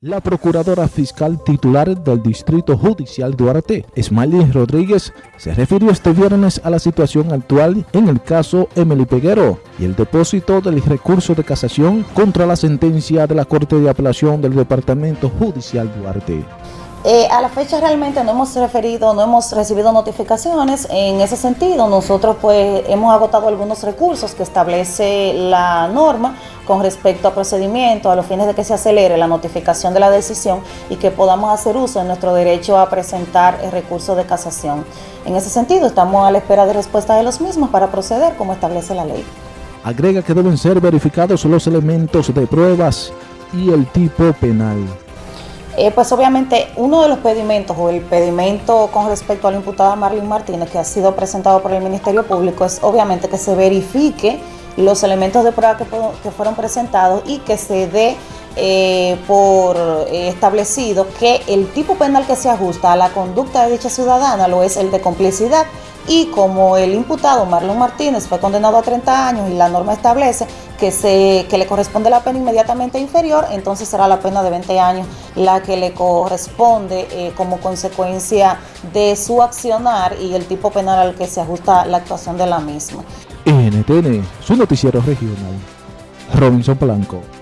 La procuradora fiscal titular del Distrito Judicial Duarte, Smiley Rodríguez, se refirió este viernes a la situación actual en el caso Emily Peguero y el depósito del recurso de casación contra la sentencia de la Corte de Apelación del Departamento Judicial Duarte. Eh, a la fecha realmente no hemos referido, no hemos recibido notificaciones en ese sentido. Nosotros pues hemos agotado algunos recursos que establece la norma con respecto a procedimientos a los fines de que se acelere la notificación de la decisión y que podamos hacer uso de nuestro derecho a presentar el recurso de casación. En ese sentido estamos a la espera de respuesta de los mismos para proceder como establece la ley. Agrega que deben ser verificados los elementos de pruebas y el tipo penal. Eh, pues obviamente uno de los pedimentos o el pedimento con respecto a la imputada Marlene Martínez que ha sido presentado por el Ministerio Público es obviamente que se verifique los elementos de prueba que, fueron presentados y que se dé eh, por eh, establecido que el tipo penal que se ajusta a la conducta de dicha ciudadana lo es el de complicidad y como el imputado Marlon Martínez fue condenado a 30 años y la norma establece que, se, que le corresponde la pena inmediatamente inferior, entonces será la pena de 20 años la que le corresponde eh, como consecuencia de su accionar y el tipo penal al que se ajusta la actuación de la misma. NTN, su noticiero regional. Robinson Blanco.